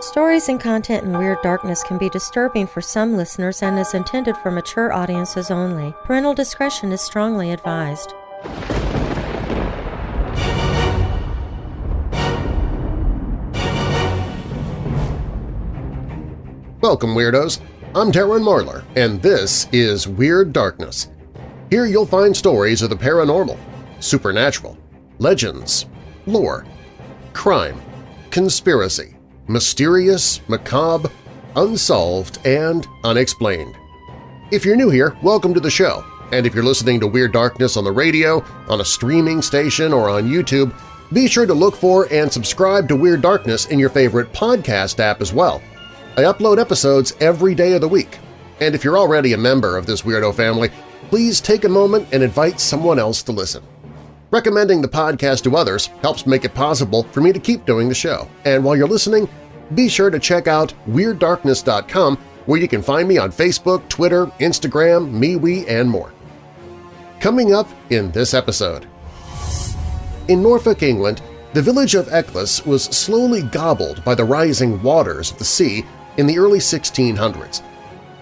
Stories and content in Weird Darkness can be disturbing for some listeners and is intended for mature audiences only. Parental discretion is strongly advised. Welcome, Weirdos! I'm Darren Marlar, and this is Weird Darkness. Here you'll find stories of the paranormal, supernatural, legends, lore, crime, conspiracy, mysterious, macabre, unsolved, and unexplained. If you're new here, welcome to the show, and if you're listening to Weird Darkness on the radio, on a streaming station, or on YouTube, be sure to look for and subscribe to Weird Darkness in your favorite podcast app as well. I upload episodes every day of the week, and if you're already a member of this weirdo family, please take a moment and invite someone else to listen. Recommending the podcast to others helps make it possible for me to keep doing the show, and while you're listening, be sure to check out WeirdDarkness.com where you can find me on Facebook, Twitter, Instagram, MeWe, and more. Coming up in this episode… In Norfolk, England, the village of Eccles was slowly gobbled by the rising waters of the sea in the early 1600s.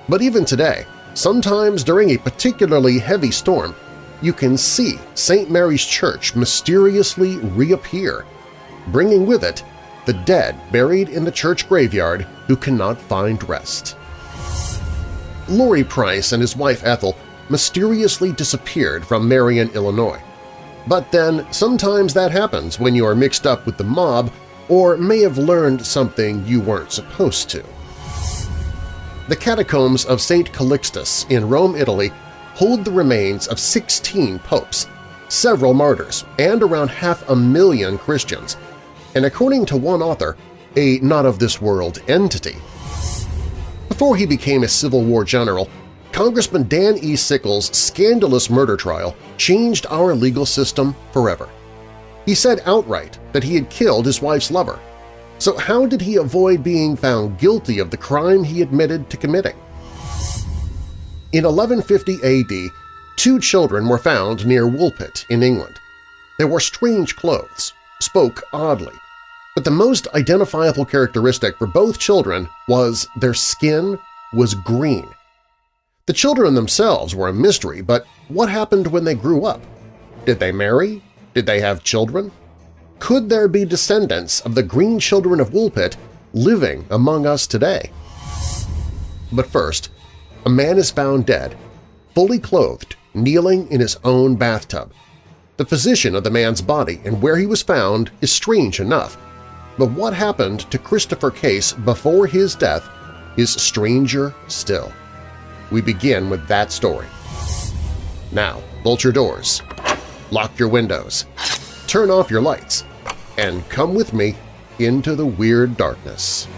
But even today, sometimes during a particularly heavy storm, you can see St. Mary's Church mysteriously reappear, bringing with it the dead buried in the church graveyard who cannot find rest. Lory Price and his wife Ethel mysteriously disappeared from Marion, Illinois. But then sometimes that happens when you are mixed up with the mob or may have learned something you weren't supposed to. The catacombs of St. Calixtus in Rome, Italy hold the remains of 16 popes, several martyrs, and around half a million Christians, and according to one author, a not-of-this-world entity. Before he became a Civil War general, Congressman Dan E. Sickles' scandalous murder trial changed our legal system forever. He said outright that he had killed his wife's lover, so how did he avoid being found guilty of the crime he admitted to committing? In 1150 AD, two children were found near Woolpit in England. They wore strange clothes, spoke oddly, but the most identifiable characteristic for both children was their skin was green. The children themselves were a mystery, but what happened when they grew up? Did they marry? Did they have children? Could there be descendants of the green children of Woolpit living among us today? But first, a man is found dead, fully clothed, kneeling in his own bathtub. The position of the man's body and where he was found is strange enough, but what happened to Christopher Case before his death is stranger still. We begin with that story. Now, bolt your doors, lock your windows, turn off your lights, and come with me into the Weird Darkness.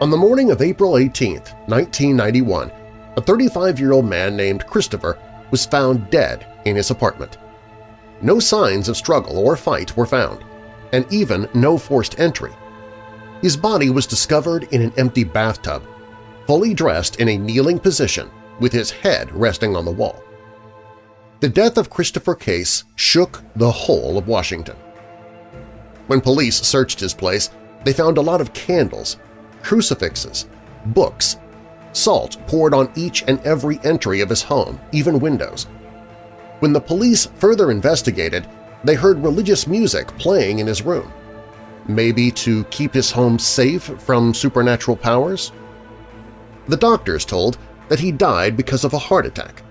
On the morning of April 18, 1991, a 35-year-old man named Christopher was found dead in his apartment. No signs of struggle or fight were found, and even no forced entry. His body was discovered in an empty bathtub, fully dressed in a kneeling position with his head resting on the wall. The death of Christopher Case shook the whole of Washington. When police searched his place, they found a lot of candles, crucifixes, books, salt poured on each and every entry of his home, even windows. When the police further investigated, they heard religious music playing in his room. Maybe to keep his home safe from supernatural powers? The doctors told that he died because of a heart attack.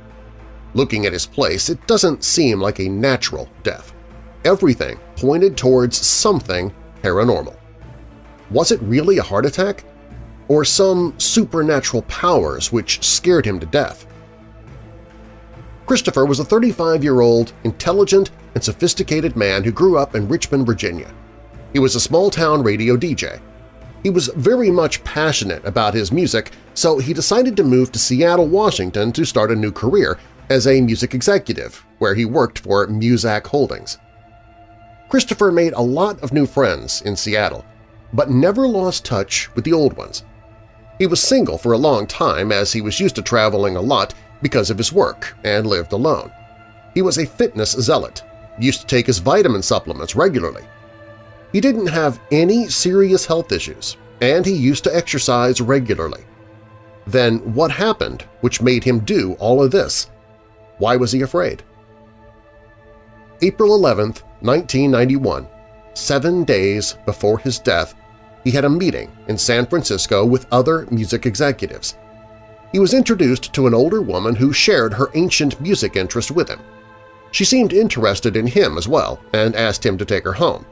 Looking at his place, it doesn't seem like a natural death. Everything pointed towards something paranormal. Was it really a heart attack? Or some supernatural powers which scared him to death? Christopher was a 35-year-old, intelligent, and sophisticated man who grew up in Richmond, Virginia. He was a small-town radio DJ. He was very much passionate about his music, so he decided to move to Seattle, Washington to start a new career as a music executive, where he worked for Muzak Holdings. Christopher made a lot of new friends in Seattle. But never lost touch with the old ones. He was single for a long time as he was used to traveling a lot because of his work and lived alone. He was a fitness zealot, used to take his vitamin supplements regularly. He didn't have any serious health issues, and he used to exercise regularly. Then what happened which made him do all of this? Why was he afraid? April 11, 1991, seven days before his death, he had a meeting in San Francisco with other music executives. He was introduced to an older woman who shared her ancient music interest with him. She seemed interested in him as well and asked him to take her home.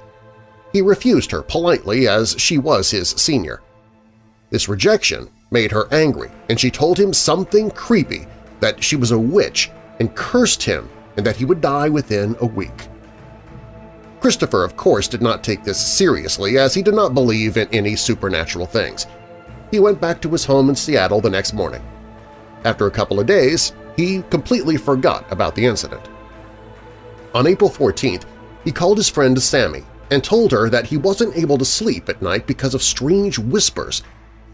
He refused her politely as she was his senior. This rejection made her angry, and she told him something creepy, that she was a witch and cursed him and that he would die within a week. Christopher, of course, did not take this seriously as he did not believe in any supernatural things. He went back to his home in Seattle the next morning. After a couple of days, he completely forgot about the incident. On April 14th, he called his friend Sammy and told her that he wasn't able to sleep at night because of strange whispers,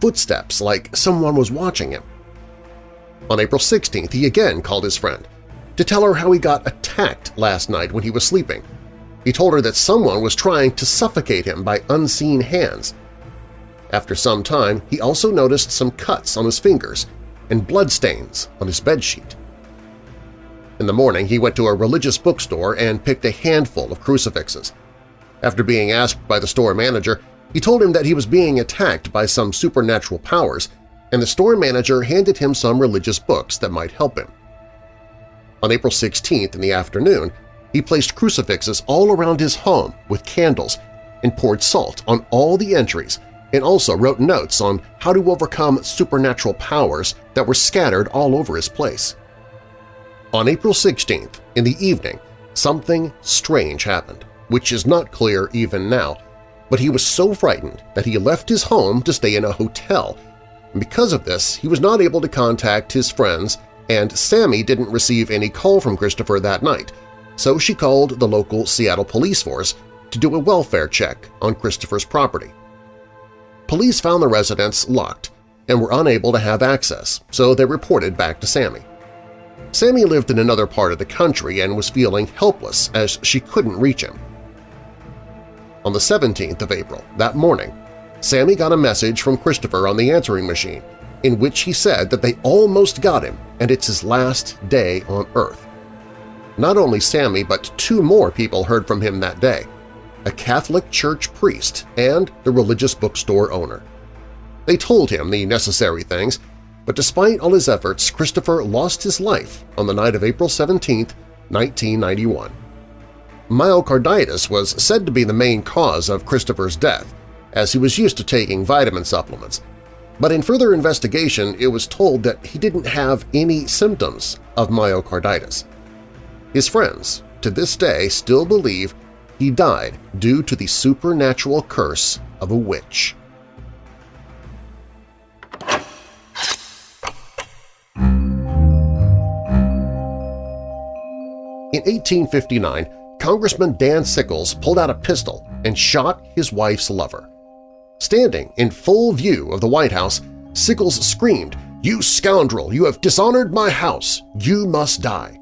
footsteps like someone was watching him. On April 16th, he again called his friend to tell her how he got attacked last night when he was sleeping. He told her that someone was trying to suffocate him by unseen hands. After some time, he also noticed some cuts on his fingers and bloodstains on his bedsheet. In the morning, he went to a religious bookstore and picked a handful of crucifixes. After being asked by the store manager, he told him that he was being attacked by some supernatural powers, and the store manager handed him some religious books that might help him. On April 16th in the afternoon, he placed crucifixes all around his home with candles and poured salt on all the entries and also wrote notes on how to overcome supernatural powers that were scattered all over his place. On April 16th, in the evening, something strange happened, which is not clear even now, but he was so frightened that he left his home to stay in a hotel, and because of this he was not able to contact his friends and Sammy didn't receive any call from Christopher that night, so she called the local Seattle police force to do a welfare check on Christopher's property. Police found the residence locked and were unable to have access, so they reported back to Sammy. Sammy lived in another part of the country and was feeling helpless as she couldn't reach him. On the 17th of April, that morning, Sammy got a message from Christopher on the answering machine in which he said that they almost got him and it's his last day on Earth. Not only Sammy, but two more people heard from him that day – a Catholic church priest and the religious bookstore owner. They told him the necessary things but despite all his efforts, Christopher lost his life on the night of April 17, 1991. Myocarditis was said to be the main cause of Christopher's death, as he was used to taking vitamin supplements, but in further investigation it was told that he didn't have any symptoms of myocarditis. His friends, to this day, still believe he died due to the supernatural curse of a witch. In 1859, Congressman Dan Sickles pulled out a pistol and shot his wife's lover. Standing in full view of the White House, Sickles screamed, "'You scoundrel! You have dishonored my house! You must die!'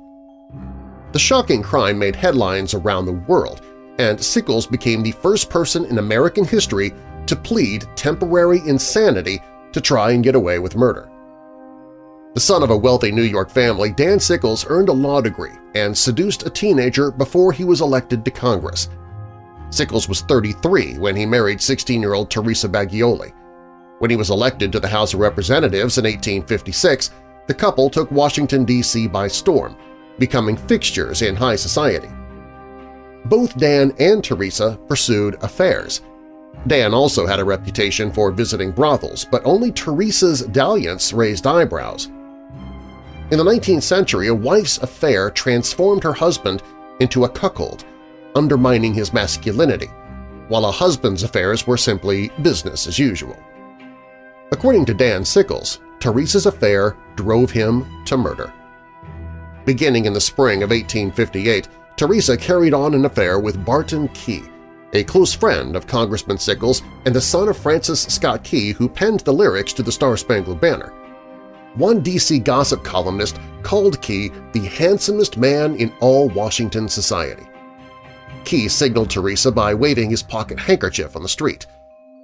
The shocking crime made headlines around the world, and Sickles became the first person in American history to plead temporary insanity to try and get away with murder. The son of a wealthy New York family, Dan Sickles earned a law degree and seduced a teenager before he was elected to Congress. Sickles was 33 when he married 16-year-old Teresa Bagioli. When he was elected to the House of Representatives in 1856, the couple took Washington, D.C. by storm, becoming fixtures in high society. Both Dan and Teresa pursued affairs. Dan also had a reputation for visiting brothels, but only Teresa's dalliance raised eyebrows. In the 19th century, a wife's affair transformed her husband into a cuckold, undermining his masculinity, while a husband's affairs were simply business as usual. According to Dan Sickles, Teresa's affair drove him to murder. Beginning in the spring of 1858, Teresa carried on an affair with Barton Key, a close friend of Congressman Sickles and the son of Francis Scott Key who penned the lyrics to the Star-Spangled Banner. One D.C. gossip columnist called Key the handsomest man in all Washington society. Key signaled Teresa by waving his pocket handkerchief on the street.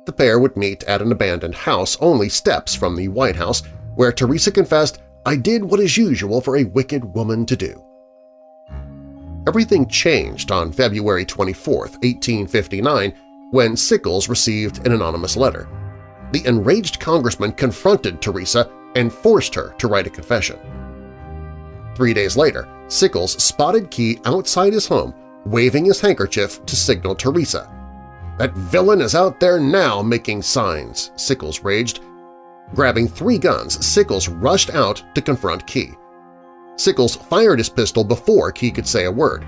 The pair would meet at an abandoned house only steps from the White House, where Teresa confessed, I did what is usual for a wicked woman to do. Everything changed on February 24, 1859, when Sickles received an anonymous letter. The enraged congressman confronted Teresa and forced her to write a confession. Three days later, Sickles spotted Key outside his home, waving his handkerchief to signal Teresa. That villain is out there now making signs, Sickles raged. Grabbing three guns, Sickles rushed out to confront Key. Sickles fired his pistol before Key could say a word.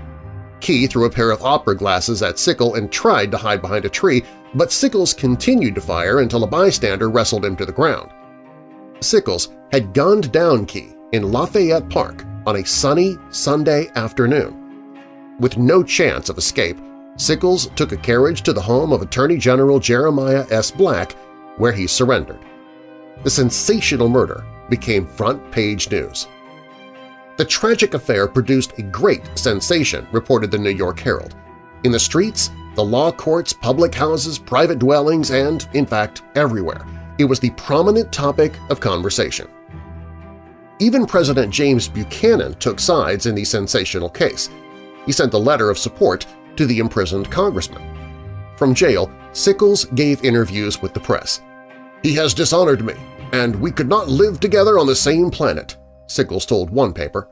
Key threw a pair of opera glasses at Sickle and tried to hide behind a tree, but Sickles continued to fire until a bystander wrestled him to the ground. Sickles had gunned down Key in Lafayette Park on a sunny Sunday afternoon. With no chance of escape, Sickles took a carriage to the home of Attorney General Jeremiah S. Black, where he surrendered. The sensational murder became front-page news. The tragic affair produced a great sensation, reported the New York Herald. In the streets, the law courts, public houses, private dwellings, and, in fact, everywhere, it was the prominent topic of conversation. Even President James Buchanan took sides in the sensational case. He sent a letter of support to the imprisoned congressman. From jail, Sickles gave interviews with the press. He has dishonored me, and we could not live together on the same planet. Sickles told one paper.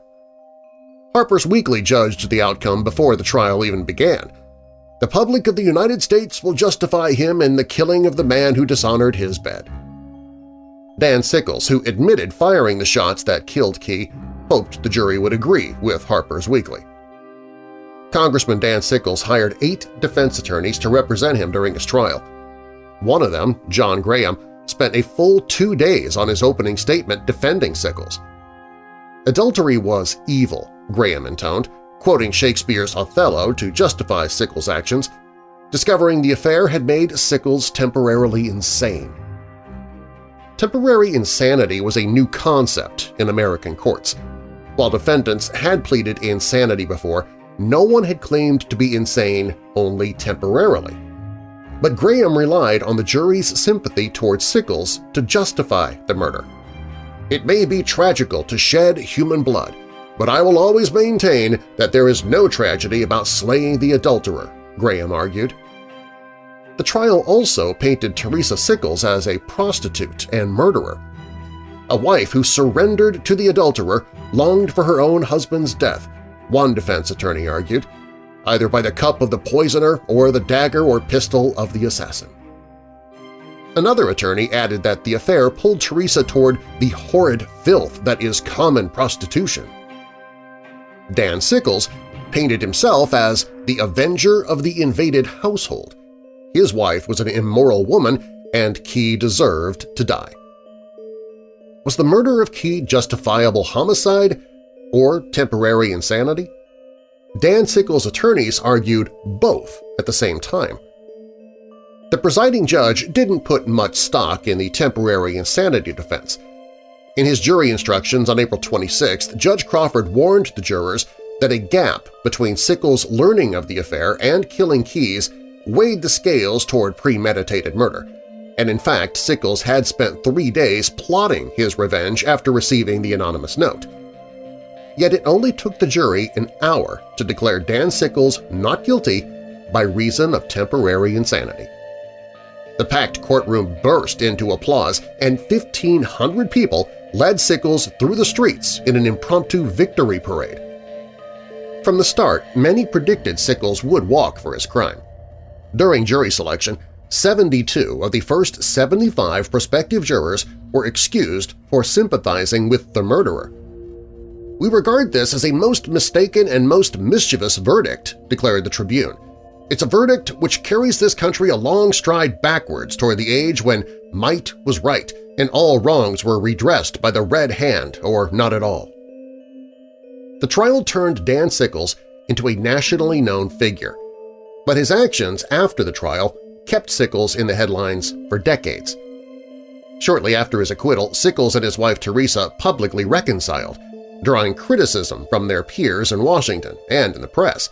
Harper's Weekly judged the outcome before the trial even began. The public of the United States will justify him in the killing of the man who dishonored his bed. Dan Sickles, who admitted firing the shots that killed Key, hoped the jury would agree with Harper's Weekly. Congressman Dan Sickles hired eight defense attorneys to represent him during his trial. One of them, John Graham, spent a full two days on his opening statement defending Sickles. Adultery was evil, Graham intoned, quoting Shakespeare's Othello to justify Sickles' actions. Discovering the affair had made Sickles temporarily insane. Temporary insanity was a new concept in American courts. While defendants had pleaded insanity before, no one had claimed to be insane only temporarily. But Graham relied on the jury's sympathy towards Sickles to justify the murder. It may be tragical to shed human blood, but I will always maintain that there is no tragedy about slaying the adulterer, Graham argued. The trial also painted Teresa Sickles as a prostitute and murderer. A wife who surrendered to the adulterer longed for her own husband's death, one defense attorney argued, either by the cup of the poisoner or the dagger or pistol of the assassin. Another attorney added that the affair pulled Teresa toward the horrid filth that is common prostitution. Dan Sickles painted himself as the avenger of the invaded household. His wife was an immoral woman and Key deserved to die. Was the murder of Key justifiable homicide or temporary insanity? Dan Sickles' attorneys argued both at the same time. The presiding judge didn't put much stock in the temporary insanity defense. In his jury instructions on April 26, Judge Crawford warned the jurors that a gap between Sickles' learning of the affair and killing Keys weighed the scales toward premeditated murder, and in fact Sickles had spent three days plotting his revenge after receiving the anonymous note. Yet it only took the jury an hour to declare Dan Sickles not guilty by reason of temporary insanity. The packed courtroom burst into applause, and 1,500 people led Sickles through the streets in an impromptu victory parade. From the start, many predicted Sickles would walk for his crime. During jury selection, 72 of the first 75 prospective jurors were excused for sympathizing with the murderer. We regard this as a most mistaken and most mischievous verdict, declared the Tribune, it's a verdict which carries this country a long stride backwards toward the age when might was right and all wrongs were redressed by the red hand or not at all. The trial turned Dan Sickles into a nationally known figure. But his actions after the trial kept Sickles in the headlines for decades. Shortly after his acquittal, Sickles and his wife Teresa publicly reconciled, drawing criticism from their peers in Washington and in the press.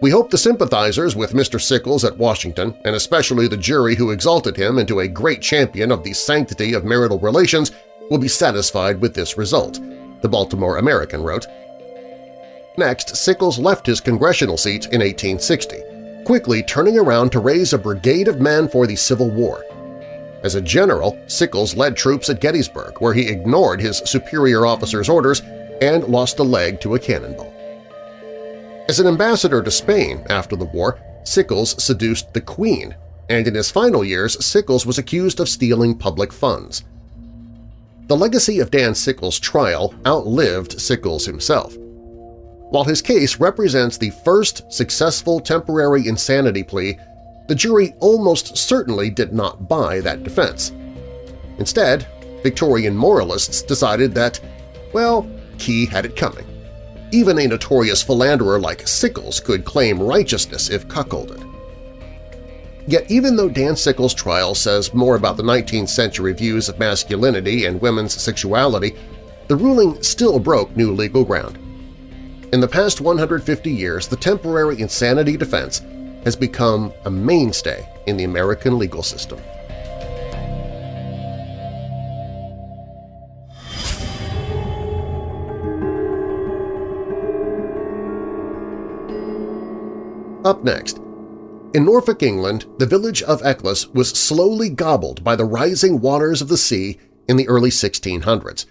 We hope the sympathizers with Mr. Sickles at Washington, and especially the jury who exalted him into a great champion of the sanctity of marital relations, will be satisfied with this result, the Baltimore American wrote. Next, Sickles left his congressional seat in 1860, quickly turning around to raise a brigade of men for the Civil War. As a general, Sickles led troops at Gettysburg, where he ignored his superior officer's orders and lost a leg to a cannonball. As an ambassador to Spain after the war, Sickles seduced the Queen, and in his final years Sickles was accused of stealing public funds. The legacy of Dan Sickles' trial outlived Sickles himself. While his case represents the first successful temporary insanity plea, the jury almost certainly did not buy that defense. Instead, Victorian moralists decided that, well, Key had it coming. Even a notorious philanderer like Sickles could claim righteousness if cuckolded. Yet even though Dan Sickles' trial says more about the 19th century views of masculinity and women's sexuality, the ruling still broke new legal ground. In the past 150 years, the temporary insanity defense has become a mainstay in the American legal system. Up next, in Norfolk, England, the village of Eccles was slowly gobbled by the rising waters of the sea in the early 1600s.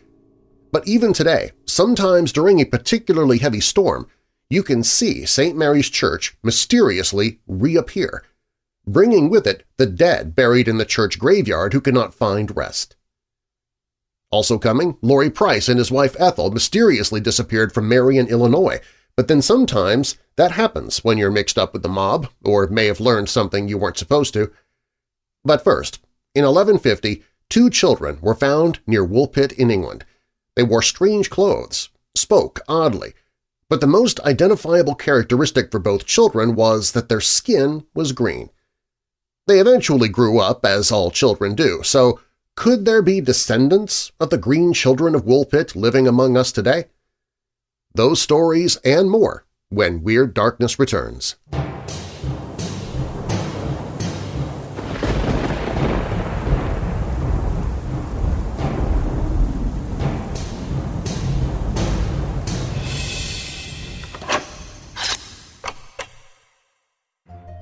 But even today, sometimes during a particularly heavy storm, you can see St. Mary's Church mysteriously reappear, bringing with it the dead buried in the church graveyard who cannot find rest. Also coming, Lory Price and his wife Ethel mysteriously disappeared from Marion, Illinois, but then sometimes that happens when you're mixed up with the mob or may have learned something you weren't supposed to. But first, in 1150, two children were found near Woolpit in England. They wore strange clothes, spoke oddly, but the most identifiable characteristic for both children was that their skin was green. They eventually grew up, as all children do, so could there be descendants of the green children of Woolpit living among us today? Those stories and more when Weird Darkness returns.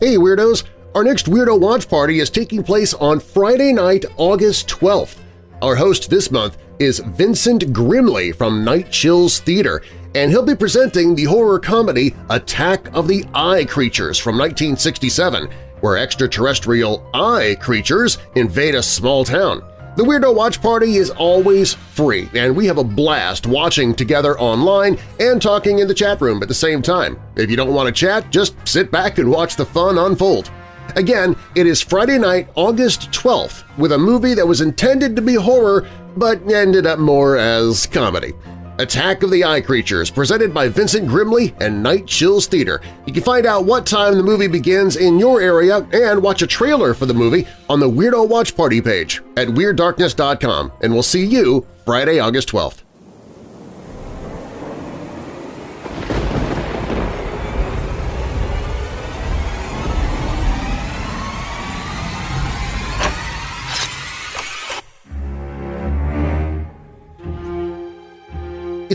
Hey Weirdos! Our next Weirdo Watch Party is taking place on Friday night, August 12th. Our host this month is Vincent Grimley from Night Chills Theater, and he'll be presenting the horror comedy Attack of the Eye Creatures from 1967, where extraterrestrial eye creatures invade a small town. The Weirdo Watch Party is always free, and we have a blast watching together online and talking in the chat room at the same time. If you don't want to chat, just sit back and watch the fun unfold. Again, it is Friday night, August 12th, with a movie that was intended to be horror but ended up more as comedy. Attack of the Eye Creatures, presented by Vincent Grimley and Night Chills Theater. You can find out what time the movie begins in your area and watch a trailer for the movie on the Weirdo Watch Party page at WeirdDarkness.com, and we'll see you Friday, August 12th.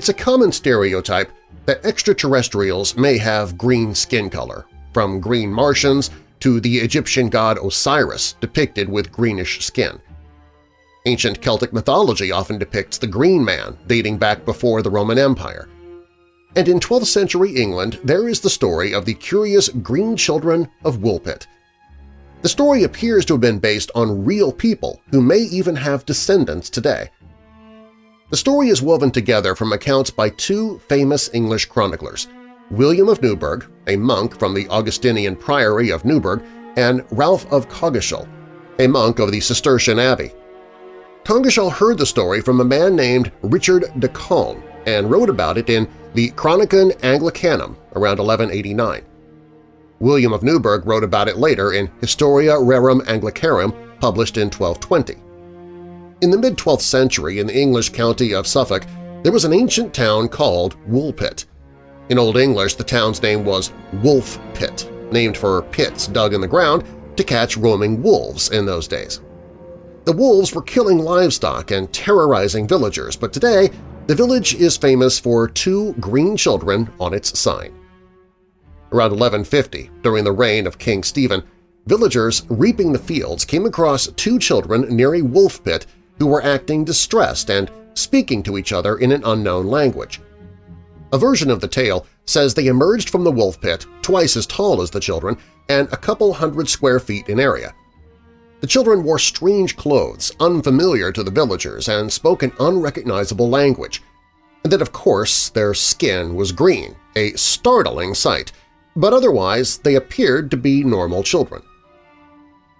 It's a common stereotype that extraterrestrials may have green skin color, from green Martians to the Egyptian god Osiris depicted with greenish skin. Ancient Celtic mythology often depicts the Green Man dating back before the Roman Empire. And in 12th century England there is the story of the curious Green Children of Woolpit. The story appears to have been based on real people who may even have descendants today. The story is woven together from accounts by two famous English chroniclers, William of Newburgh, a monk from the Augustinian Priory of Newburgh, and Ralph of Coggeshall, a monk of the Cistercian Abbey. Coggeshall heard the story from a man named Richard de Calne and wrote about it in the Chronicon Anglicanum around 1189. William of Newburgh wrote about it later in Historia Rerum Anglicarum, published in 1220. In the mid-12th century in the English county of Suffolk, there was an ancient town called Woolpit. In Old English, the town's name was Wolf Pit, named for pits dug in the ground to catch roaming wolves in those days. The wolves were killing livestock and terrorizing villagers, but today the village is famous for two green children on its sign. Around 1150, during the reign of King Stephen, villagers reaping the fields came across two children near a wolf pit who were acting distressed and speaking to each other in an unknown language. A version of the tale says they emerged from the wolf pit twice as tall as the children and a couple hundred square feet in area. The children wore strange clothes, unfamiliar to the villagers, and spoke an unrecognizable language. And that, of course, their skin was green, a startling sight, but otherwise they appeared to be normal children.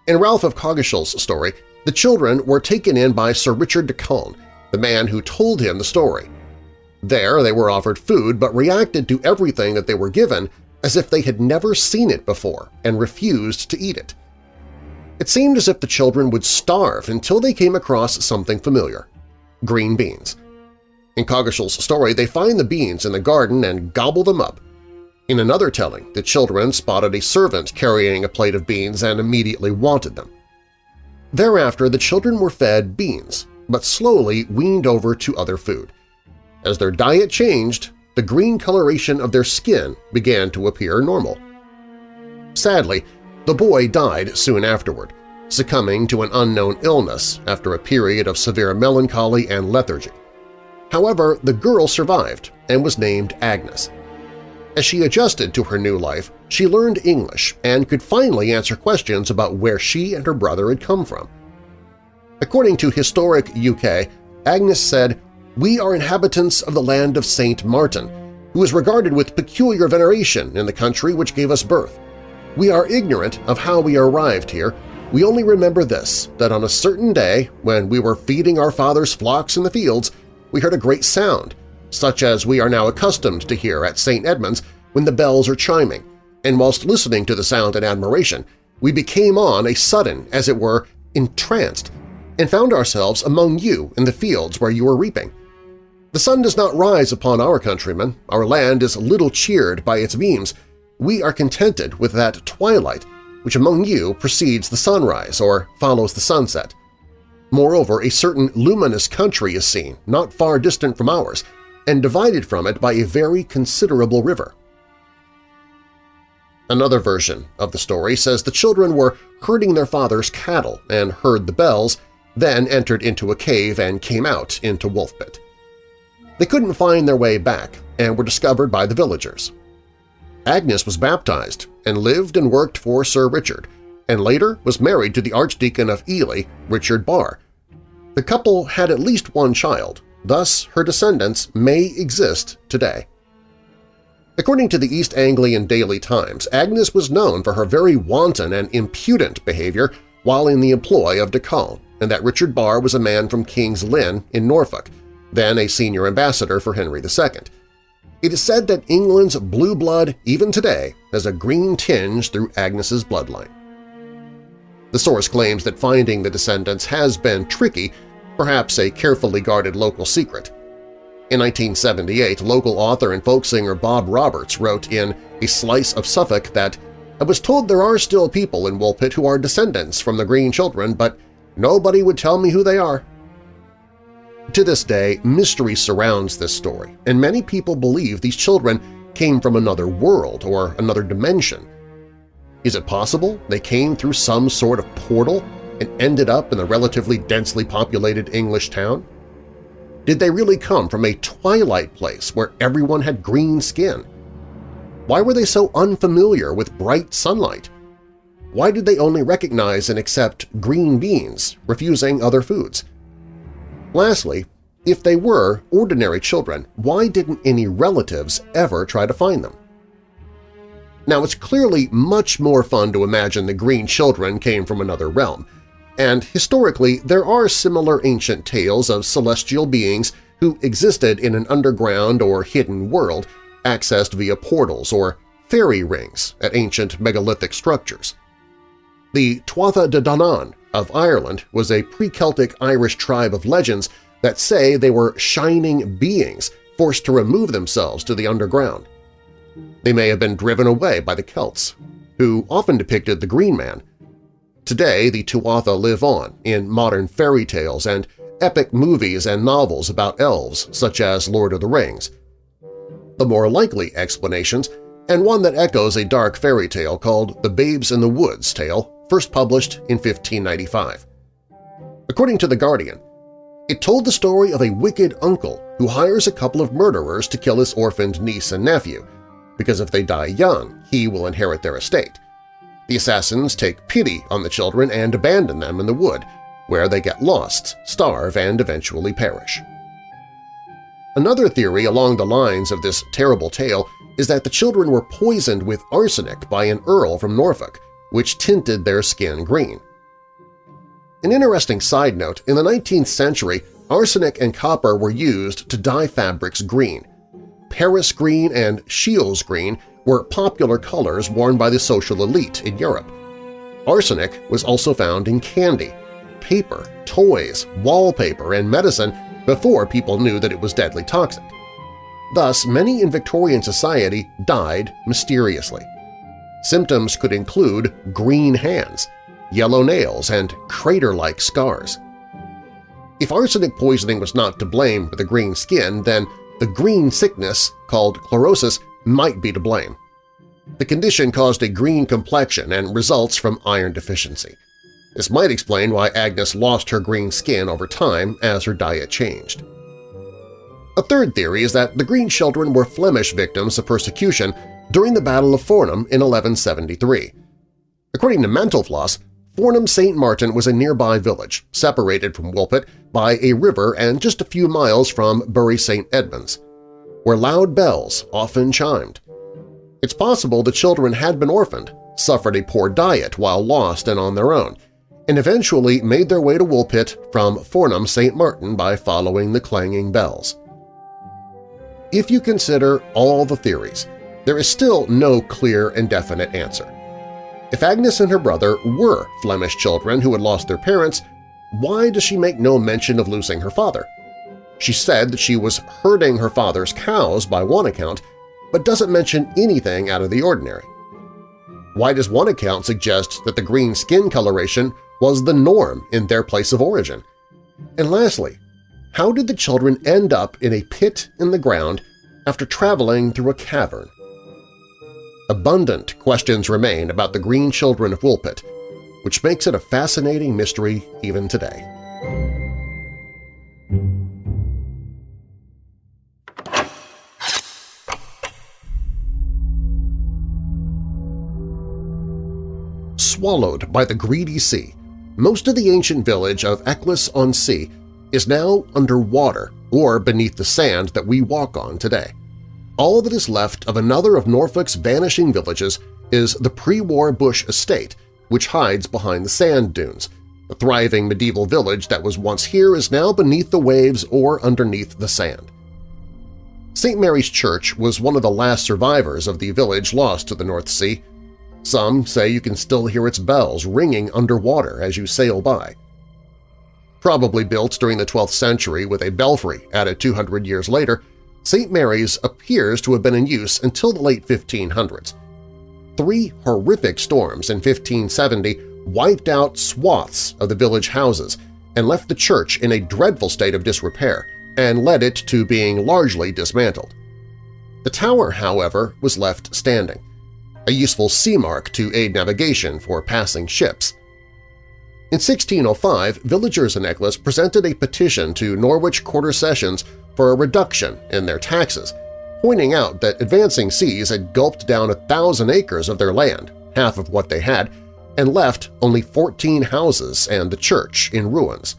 In Ralph of Coggeshall's story, the children were taken in by Sir Richard de Calne, the man who told him the story. There they were offered food but reacted to everything that they were given as if they had never seen it before and refused to eat it. It seemed as if the children would starve until they came across something familiar – green beans. In Coggeshall's story, they find the beans in the garden and gobble them up. In another telling, the children spotted a servant carrying a plate of beans and immediately wanted them. Thereafter, the children were fed beans, but slowly weaned over to other food. As their diet changed, the green coloration of their skin began to appear normal. Sadly, the boy died soon afterward, succumbing to an unknown illness after a period of severe melancholy and lethargy. However, the girl survived and was named Agnes. As she adjusted to her new life, she learned English and could finally answer questions about where she and her brother had come from. According to Historic UK, Agnes said, "...we are inhabitants of the land of St. Martin, who is regarded with peculiar veneration in the country which gave us birth. We are ignorant of how we arrived here. We only remember this, that on a certain day, when we were feeding our father's flocks in the fields, we heard a great sound, such as we are now accustomed to hear at St. Edmund's when the bells are chiming, and whilst listening to the sound in admiration, we became on a sudden, as it were, entranced, and found ourselves among you in the fields where you were reaping. The sun does not rise upon our countrymen, our land is little cheered by its beams, we are contented with that twilight which among you precedes the sunrise or follows the sunset. Moreover, a certain luminous country is seen, not far distant from ours, and divided from it by a very considerable river. Another version of the story says the children were herding their father's cattle and heard the bells, then entered into a cave and came out into Wolfpit. They couldn't find their way back and were discovered by the villagers. Agnes was baptized and lived and worked for Sir Richard, and later was married to the Archdeacon of Ely, Richard Barr. The couple had at least one child, thus her descendants may exist today. According to the East Anglian Daily Times, Agnes was known for her very wanton and impudent behavior while in the employ of de Calne, and that Richard Barr was a man from King's Lynn in Norfolk, then a senior ambassador for Henry II. It is said that England's blue blood, even today, has a green tinge through Agnes's bloodline. The source claims that finding the descendants has been tricky, perhaps a carefully guarded local secret. In 1978, local author and folk singer Bob Roberts wrote in A Slice of Suffolk that I was told there are still people in Woolpit who are descendants from the Green Children, but nobody would tell me who they are. To this day, mystery surrounds this story, and many people believe these children came from another world or another dimension. Is it possible they came through some sort of portal and ended up in the relatively densely populated English town? Did they really come from a twilight place where everyone had green skin? Why were they so unfamiliar with bright sunlight? Why did they only recognize and accept green beans, refusing other foods? Lastly, if they were ordinary children, why didn't any relatives ever try to find them? Now, it's clearly much more fun to imagine the green children came from another realm, and historically there are similar ancient tales of celestial beings who existed in an underground or hidden world accessed via portals or fairy rings at ancient megalithic structures. The Tuatha De Danann of Ireland was a pre-Celtic Irish tribe of legends that say they were shining beings forced to remove themselves to the underground. They may have been driven away by the Celts, who often depicted the Green Man. Today, the Tuatha live on in modern fairy tales and epic movies and novels about elves such as Lord of the Rings. The more likely explanations, and one that echoes a dark fairy tale called The Babes in the Woods tale, first published in 1595. According to The Guardian, it told the story of a wicked uncle who hires a couple of murderers to kill his orphaned niece and nephew, because if they die young, he will inherit their estate. The assassins take pity on the children and abandon them in the wood, where they get lost, starve, and eventually perish. Another theory along the lines of this terrible tale is that the children were poisoned with arsenic by an earl from Norfolk, which tinted their skin green. An interesting side note, in the 19th century, arsenic and copper were used to dye fabrics green. Paris green and Scheele's green were popular colors worn by the social elite in Europe. Arsenic was also found in candy, paper, toys, wallpaper, and medicine before people knew that it was deadly toxic. Thus, many in Victorian society died mysteriously. Symptoms could include green hands, yellow nails, and crater-like scars. If arsenic poisoning was not to blame for the green skin, then the green sickness, called chlorosis, might be to blame. The condition caused a green complexion and results from iron deficiency. This might explain why Agnes lost her green skin over time as her diet changed. A third theory is that the Green Children were Flemish victims of persecution during the Battle of Fornham in 1173. According to Mental Floss, Fornham St. Martin was a nearby village, separated from Woolpit by a river and just a few miles from Bury St. Edmunds, where loud bells often chimed. It's possible the children had been orphaned, suffered a poor diet while lost and on their own, and eventually made their way to Woolpit from Fornham St. Martin by following the clanging bells. If you consider all the theories, there is still no clear and definite answer. If Agnes and her brother were Flemish children who had lost their parents, why does she make no mention of losing her father? She said that she was herding her father's cows by one account, but doesn't mention anything out of the ordinary. Why does one account suggest that the green skin coloration was the norm in their place of origin? And lastly, how did the children end up in a pit in the ground after traveling through a cavern? Abundant questions remain about the green children of Woolpit, which makes it a fascinating mystery even today. Swallowed by the greedy sea, most of the ancient village of Eccles-on-Sea is now underwater or beneath the sand that we walk on today. All that is left of another of Norfolk's vanishing villages is the pre-war Bush estate, which hides behind the sand dunes. The thriving medieval village that was once here is now beneath the waves or underneath the sand. St. Mary's Church was one of the last survivors of the village lost to the North Sea. Some say you can still hear its bells ringing underwater as you sail by. Probably built during the 12th century with a belfry added 200 years later, St. Mary's appears to have been in use until the late 1500s. Three horrific storms in 1570 wiped out swaths of the village houses and left the church in a dreadful state of disrepair and led it to being largely dismantled. The tower, however, was left standing, a useful sea mark to aid navigation for passing ships. In 1605, villagers in Eccles presented a petition to Norwich Quarter Sessions for a reduction in their taxes, pointing out that advancing seas had gulped down a thousand acres of their land, half of what they had, and left only 14 houses and the church in ruins.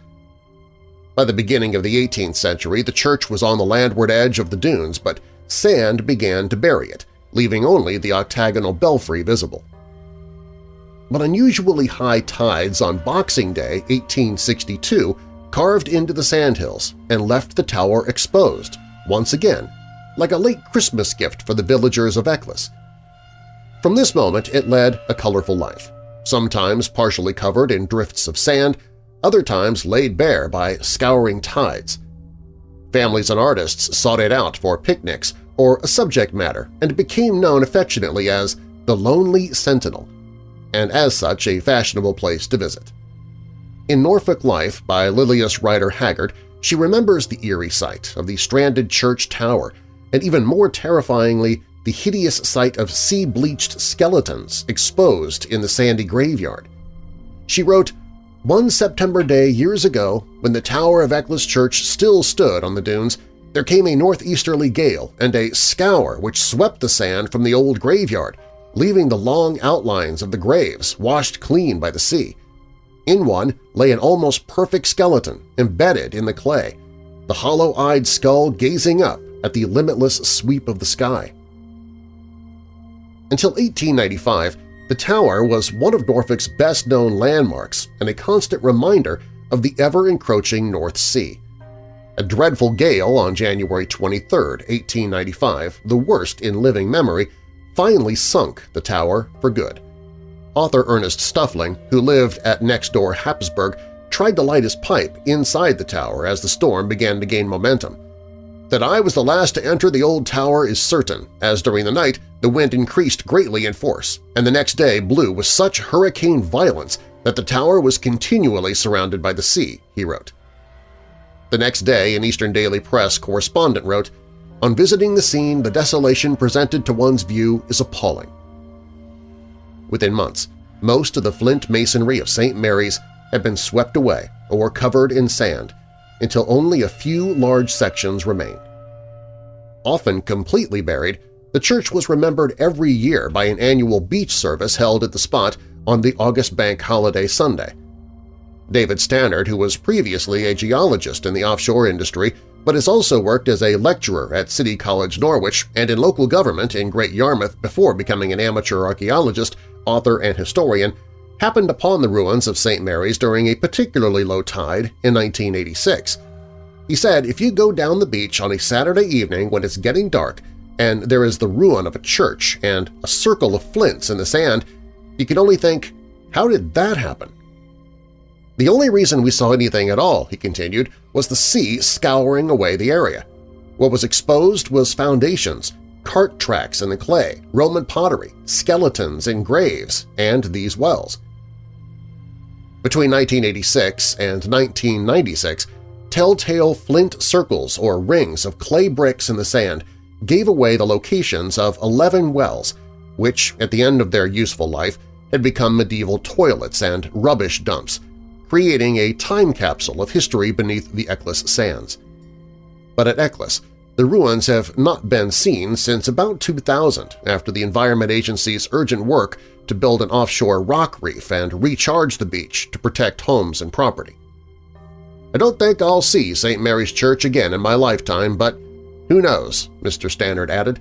By the beginning of the 18th century, the church was on the landward edge of the dunes, but sand began to bury it, leaving only the octagonal belfry visible. But unusually high tides on Boxing Day 1862 carved into the sandhills and left the tower exposed, once again, like a late Christmas gift for the villagers of Eccles. From this moment it led a colorful life, sometimes partially covered in drifts of sand, other times laid bare by scouring tides. Families and artists sought it out for picnics or a subject matter and became known affectionately as the Lonely Sentinel, and as such a fashionable place to visit. In Norfolk Life by Lilias Rider Haggard, she remembers the eerie sight of the stranded church tower and even more terrifyingly the hideous sight of sea-bleached skeletons exposed in the sandy graveyard. She wrote, One September day years ago, when the tower of Eccles Church still stood on the dunes, there came a northeasterly gale and a scour which swept the sand from the old graveyard, leaving the long outlines of the graves washed clean by the sea. In one lay an almost perfect skeleton embedded in the clay, the hollow-eyed skull gazing up at the limitless sweep of the sky. Until 1895, the tower was one of Norfolk's best-known landmarks and a constant reminder of the ever-encroaching North Sea. A dreadful gale on January 23, 1895, the worst in living memory, finally sunk the tower for good. Author Ernest Suffling, who lived at next-door Happisburgh, tried to light his pipe inside the tower as the storm began to gain momentum. That I was the last to enter the old tower is certain, as during the night the wind increased greatly in force, and the next day blew with such hurricane violence that the tower was continually surrounded by the sea, he wrote. The next day, an Eastern Daily Press correspondent wrote, On visiting the scene, the desolation presented to one's view is appalling. Within months, most of the flint masonry of St. Mary's had been swept away or covered in sand until only a few large sections remained. Often completely buried, the church was remembered every year by an annual beach service held at the spot on the August Bank Holiday Sunday. David Stannard, who was previously a geologist in the offshore industry but has also worked as a lecturer at City College Norwich and in local government in Great Yarmouth before becoming an amateur archaeologist, author, and historian, happened upon the ruins of St. Mary's during a particularly low tide in 1986. He said if you go down the beach on a Saturday evening when it's getting dark and there is the ruin of a church and a circle of flints in the sand, you can only think, how did that happen? The only reason we saw anything at all, he continued, was the sea scouring away the area. What was exposed was foundations, cart tracks in the clay, Roman pottery, skeletons in graves, and these wells. Between 1986 and 1996, telltale flint circles or rings of clay bricks in the sand gave away the locations of 11 wells, which, at the end of their useful life, had become medieval toilets and rubbish dumps, creating a time capsule of history beneath the Eccles sands. But at Eccles, the ruins have not been seen since about 2000 after the Environment Agency's urgent work to build an offshore rock reef and recharge the beach to protect homes and property. I don't think I'll see St. Mary's Church again in my lifetime, but who knows, Mr. Stannard added.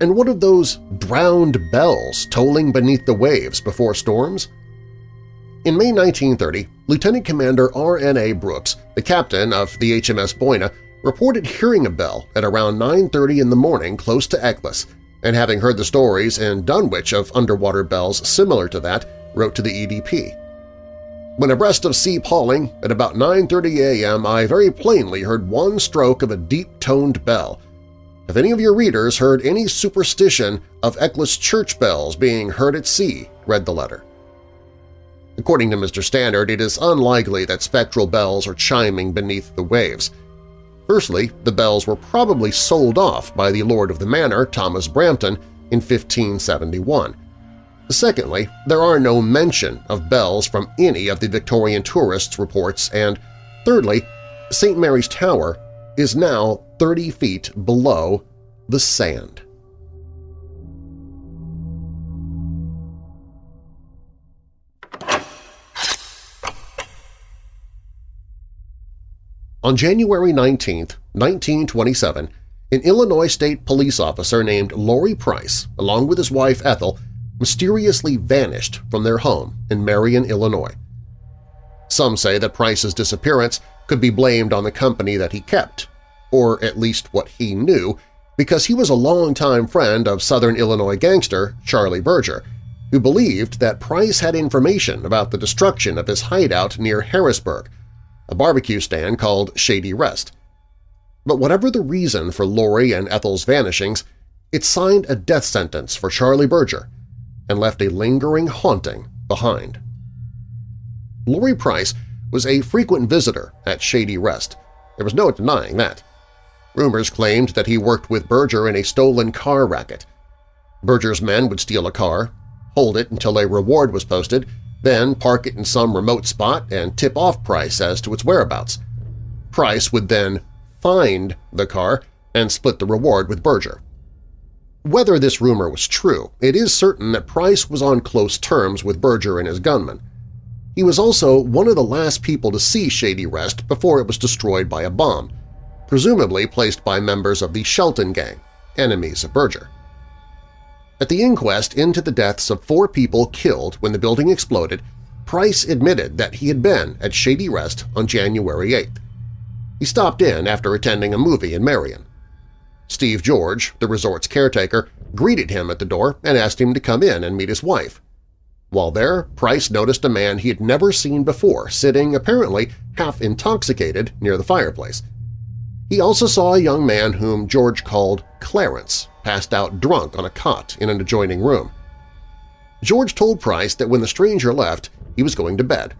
And what of those drowned bells tolling beneath the waves before storms? In May 1930, Lieutenant Commander R.N.A. Brooks, the captain of the HMS Boyna, reported hearing a bell at around 9.30 in the morning close to Eccles, and having heard the stories in Dunwich of underwater bells similar to that, wrote to the EDP. When abreast of Sea Palling, at about 9.30 a.m., I very plainly heard one stroke of a deep-toned bell. If any of your readers heard any superstition of Eccles church bells being heard at sea, read the letter. According to Mr. Stannard, it is unlikely that spectral bells are chiming beneath the waves. Firstly, the bells were probably sold off by the Lord of the Manor, Thomas Brampton, in 1571. Secondly, there are no mention of bells from any of the Victorian tourists' reports, and thirdly, St. Mary's Tower is now 30 feet below the sand. On January 19, 1927, an Illinois state police officer named Lory Price, along with his wife Ethel, mysteriously vanished from their home in Marion, Illinois. Some say that Price's disappearance could be blamed on the company that he kept, or at least what he knew, because he was a longtime friend of Southern Illinois gangster Charlie Berger, who believed that Price had information about the destruction of his hideout near Harrisburg, a barbecue stand called Shady Rest. But whatever the reason for Lory and Ethel's vanishings, it signed a death sentence for Charlie Berger and left a lingering haunting behind. Lory Price was a frequent visitor at Shady Rest. There was no denying that. Rumors claimed that he worked with Berger in a stolen car racket. Berger's men would steal a car, hold it until a reward was posted, then park it in some remote spot and tip off Price as to its whereabouts. Price would then find the car and split the reward with Berger. Whether this rumor was true, it is certain that Price was on close terms with Berger and his gunmen. He was also one of the last people to see Shady Rest before it was destroyed by a bomb, presumably placed by members of the Shelton Gang, enemies of Berger. At the inquest into the deaths of four people killed when the building exploded, Price admitted that he had been at Shady Rest on January 8th. He stopped in after attending a movie in Marion. Steve George, the resort's caretaker, greeted him at the door and asked him to come in and meet his wife. While there, Price noticed a man he had never seen before sitting, apparently half intoxicated, near the fireplace. He also saw a young man whom George called Clarence, passed out drunk on a cot in an adjoining room. George told Price that when the stranger left, he was going to bed.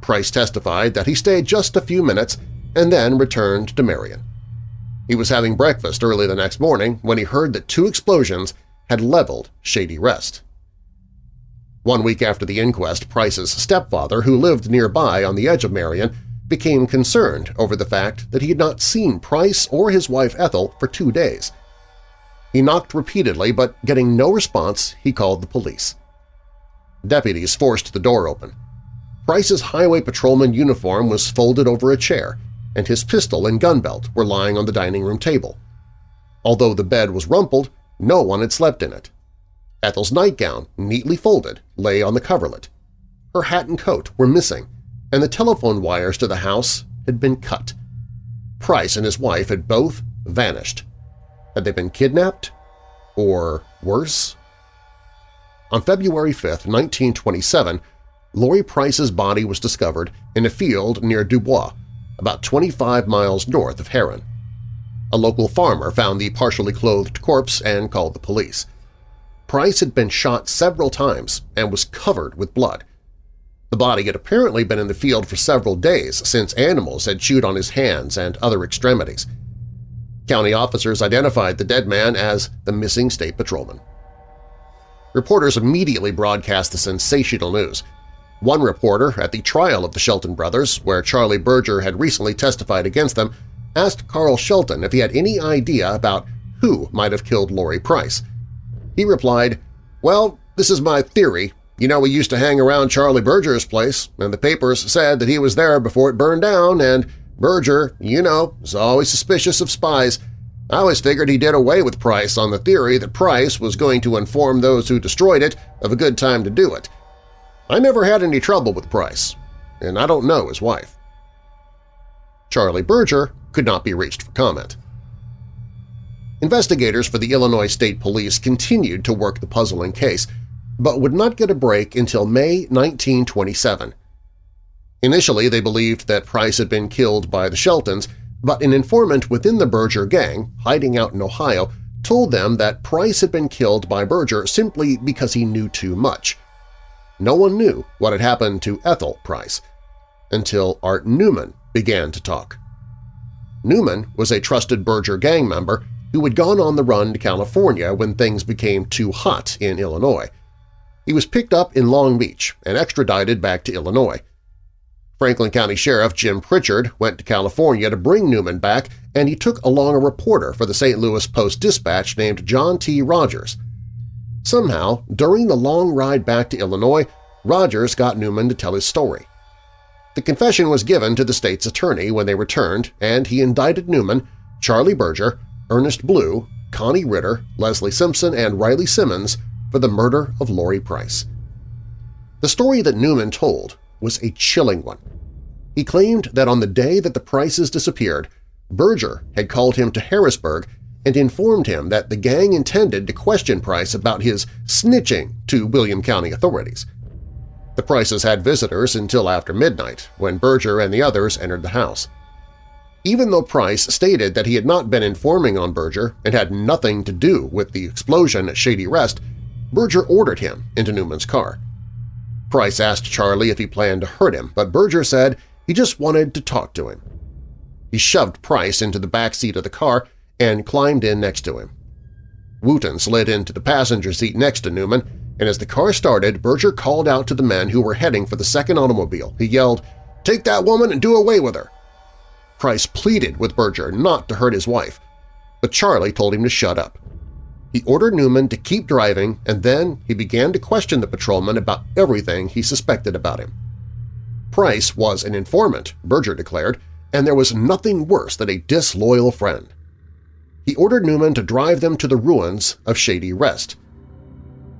Price testified that he stayed just a few minutes and then returned to Marion. He was having breakfast early the next morning when he heard that two explosions had leveled Shady Rest. One week after the inquest, Price's stepfather, who lived nearby on the edge of Marion, became concerned over the fact that he had not seen Price or his wife Ethel for two days. He knocked repeatedly, but getting no response, he called the police. Deputies forced the door open. Price's highway patrolman uniform was folded over a chair, and his pistol and gun belt were lying on the dining room table. Although the bed was rumpled, no one had slept in it. Ethel's nightgown, neatly folded, lay on the coverlet. Her hat and coat were missing, and the telephone wires to the house had been cut. Price and his wife had both vanished. Had they been kidnapped? Or worse? On February 5, 1927, Lory Price's body was discovered in a field near Dubois, about 25 miles north of Herrin. A local farmer found the partially clothed corpse and called the police. Price had been shot several times and was covered with blood. The body had apparently been in the field for several days since animals had chewed on his hands and other extremities. County officers identified the dead man as the missing state patrolman. Reporters immediately broadcast the sensational news. One reporter at the trial of the Shelton brothers, where Charlie Berger had recently testified against them, asked Carl Shelton if he had any idea about who might have killed Lory Price. He replied, Well, this is my theory. You know, we used to hang around Charlie Berger's place, and the papers said that he was there before it burned down, and Berger, you know, is always suspicious of spies. I always figured he did away with Price on the theory that Price was going to inform those who destroyed it of a good time to do it. I never had any trouble with Price, and I don't know his wife. Charlie Berger could not be reached for comment. Investigators for the Illinois State Police continued to work the puzzling case, but would not get a break until May 1927. Initially, they believed that Price had been killed by the Sheltons, but an informant within the Berger gang, hiding out in Ohio, told them that Price had been killed by Berger simply because he knew too much. No one knew what had happened to Ethel Price until Art Newman began to talk. Newman was a trusted Berger gang member who had gone on the run to California when things became too hot in Illinois. He was picked up in Long Beach and extradited back to Illinois. Franklin County Sheriff Jim Pritchard went to California to bring Newman back, and he took along a reporter for the St. Louis Post-Dispatch named John T. Rogers. Somehow, during the long ride back to Illinois, Rogers got Newman to tell his story. The confession was given to the state's attorney when they returned, and he indicted Newman, Charlie Berger, Ernest Blue, Connie Ritter, Leslie Simpson, and Riley Simmons for the murder of Lory Price. The story that Newman told was a chilling one. He claimed that on the day that the Prices disappeared, Berger had called him to Harrisburg and informed him that the gang intended to question Price about his snitching to Williamson County authorities. The Prices had visitors until after midnight, when Berger and the others entered the house. Even though Price stated that he had not been informing on Berger and had nothing to do with the explosion at Shady Rest, Berger ordered him into Newman's car. Price asked Charlie if he planned to hurt him, but Berger said he just wanted to talk to him. He shoved Price into the back seat of the car and climbed in next to him. Wooten slid into the passenger seat next to Newman, and as the car started, Berger called out to the men who were heading for the second automobile. He yelled, "'Take that woman and do away with her!' Price pleaded with Berger not to hurt his wife, but Charlie told him to shut up. He ordered Newman to keep driving, and then he began to question the patrolman about everything he suspected about him. Price was an informant, Berger declared, and there was nothing worse than a disloyal friend. He ordered Newman to drive them to the ruins of Shady Rest.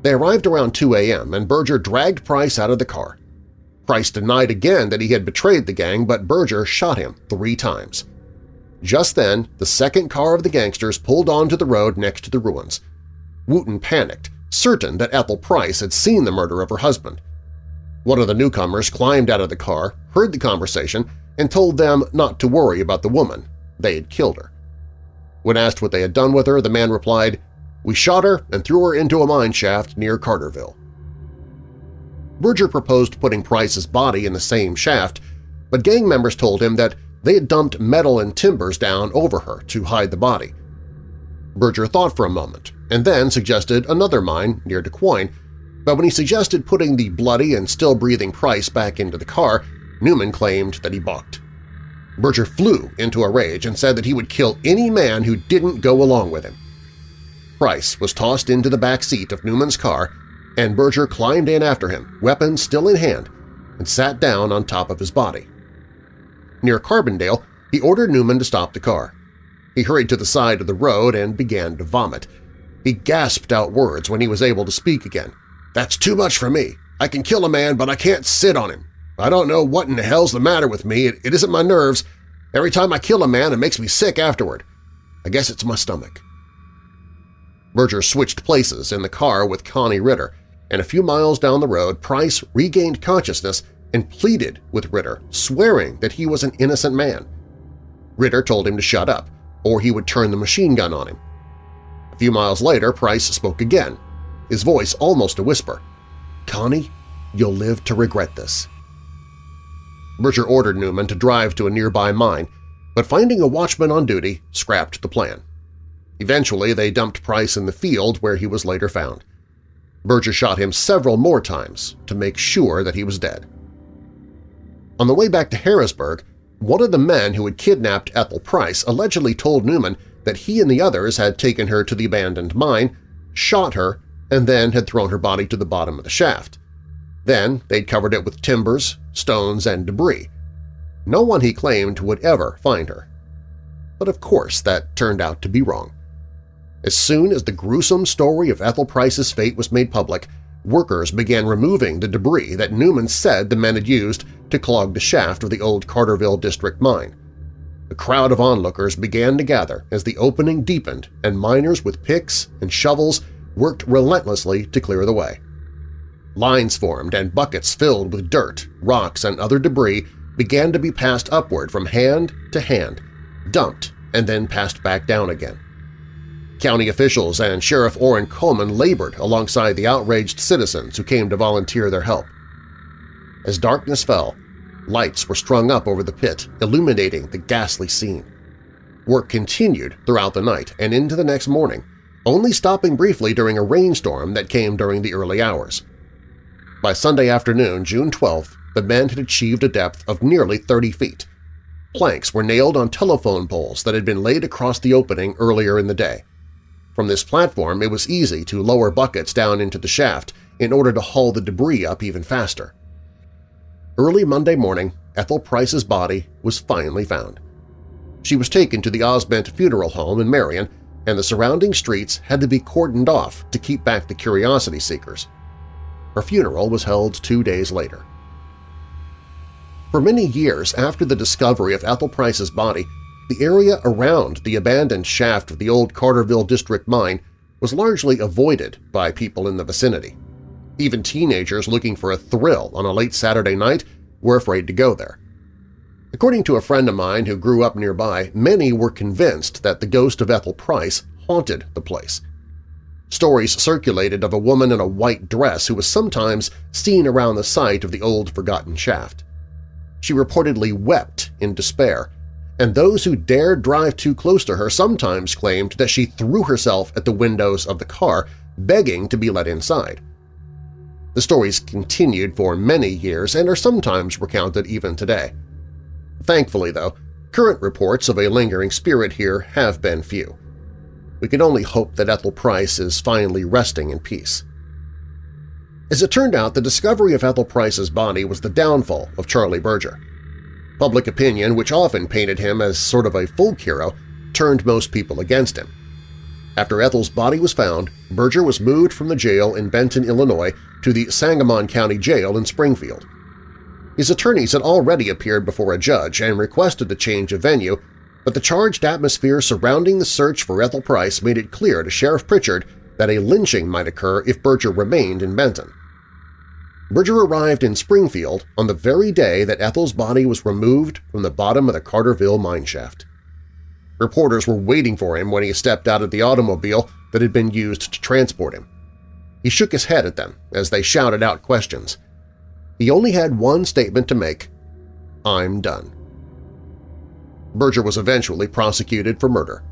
They arrived around 2 a.m., and Berger dragged Price out of the car. Price denied again that he had betrayed the gang, but Berger shot him three times. Just then, the second car of the gangsters pulled onto the road next to the ruins. Wooten panicked, certain that Ethel Price had seen the murder of her husband. One of the newcomers climbed out of the car, heard the conversation, and told them not to worry about the woman. They had killed her. When asked what they had done with her, the man replied, "'We shot her and threw her into a mine shaft near Carterville.' Berger proposed putting Price's body in the same shaft, but gang members told him that they had dumped metal and timbers down over her to hide the body. Berger thought for a moment and then suggested another mine near DuQuoin, but when he suggested putting the bloody and still-breathing Price back into the car, Newman claimed that he balked. Berger flew into a rage and said that he would kill any man who didn't go along with him. Price was tossed into the back seat of Newman's car, and Berger climbed in after him, weapon still in hand, and sat down on top of his body. Near Carbondale, he ordered Newman to stop the car. He hurried to the side of the road and began to vomit. He gasped out words when he was able to speak again. "'That's too much for me. I can kill a man, but I can't sit on him. I don't know what in the hell's the matter with me. It, it isn't my nerves. Every time I kill a man, it makes me sick afterward. I guess it's my stomach." Berger switched places in the car with Connie Ritter, and a few miles down the road Price regained consciousness and pleaded with Ritter, swearing that he was an innocent man. Ritter told him to shut up, or he would turn the machine gun on him. A few miles later, Price spoke again, his voice almost a whisper. Connie, you'll live to regret this. Berger ordered Newman to drive to a nearby mine, but finding a watchman on duty scrapped the plan. Eventually, they dumped Price in the field where he was later found. Berger shot him several more times to make sure that he was dead. On the way back to Harrisburg, one of the men who had kidnapped Ethel Price allegedly told Newman that he and the others had taken her to the abandoned mine, shot her, and then had thrown her body to the bottom of the shaft. Then they'd covered it with timbers, stones, and debris. No one, he claimed, would ever find her. But of course that turned out to be wrong. As soon as the gruesome story of Ethel Price's fate was made public, workers began removing the debris that Newman said the men had used to clog the shaft of the old Carterville District mine. A crowd of onlookers began to gather as the opening deepened and miners with picks and shovels worked relentlessly to clear the way. Lines formed and buckets filled with dirt, rocks, and other debris began to be passed upward from hand to hand, dumped, and then passed back down again. County officials and Sheriff Orrin Coleman labored alongside the outraged citizens who came to volunteer their help. As darkness fell, lights were strung up over the pit, illuminating the ghastly scene. Work continued throughout the night and into the next morning, only stopping briefly during a rainstorm that came during the early hours. By Sunday afternoon, June 12th, the men had achieved a depth of nearly 30 feet. Planks were nailed on telephone poles that had been laid across the opening earlier in the day. From this platform, it was easy to lower buckets down into the shaft in order to haul the debris up even faster. Early Monday morning, Ethel Price's body was finally found. She was taken to the Osbent Funeral Home in Marion, and the surrounding streets had to be cordoned off to keep back the curiosity seekers. Her funeral was held two days later. For many years after the discovery of Ethel Price's body, the area around the abandoned shaft of the old Carterville District Mine was largely avoided by people in the vicinity. Even teenagers looking for a thrill on a late Saturday night were afraid to go there. According to a friend of mine who grew up nearby, many were convinced that the ghost of Ethel Price haunted the place. Stories circulated of a woman in a white dress who was sometimes seen around the site of the old forgotten shaft. She reportedly wept in despair, and those who dared drive too close to her sometimes claimed that she threw herself at the windows of the car, begging to be let inside. The stories continued for many years and are sometimes recounted even today. Thankfully, though, current reports of a lingering spirit here have been few. We can only hope that Ethel Price is finally resting in peace. As it turned out, the discovery of Ethel Price's body was the downfall of Charlie Berger. Public opinion, which often painted him as sort of a folk hero, turned most people against him. After Ethel's body was found, Berger was moved from the jail in Benton, Illinois to the Sangamon County Jail in Springfield. His attorneys had already appeared before a judge and requested a change of venue, but the charged atmosphere surrounding the search for Ethel Price made it clear to Sheriff Pritchard that a lynching might occur if Berger remained in Benton. Berger arrived in Springfield on the very day that Ethel's body was removed from the bottom of the Carterville mineshaft. Reporters were waiting for him when he stepped out of the automobile that had been used to transport him. He shook his head at them as they shouted out questions. He only had one statement to make, I'm done. Berger was eventually prosecuted for murder.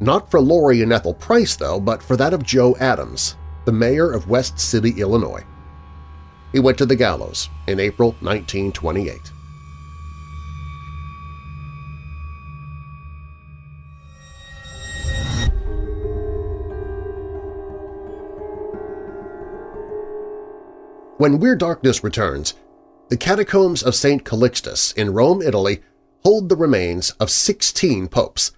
Not for Lory and Ethel Price, though, but for that of Joe Adams, the mayor of West City, Illinois. He went to the gallows in April 1928. When Weird Darkness returns, the catacombs of St. Calixtus in Rome, Italy hold the remains of 16 popes,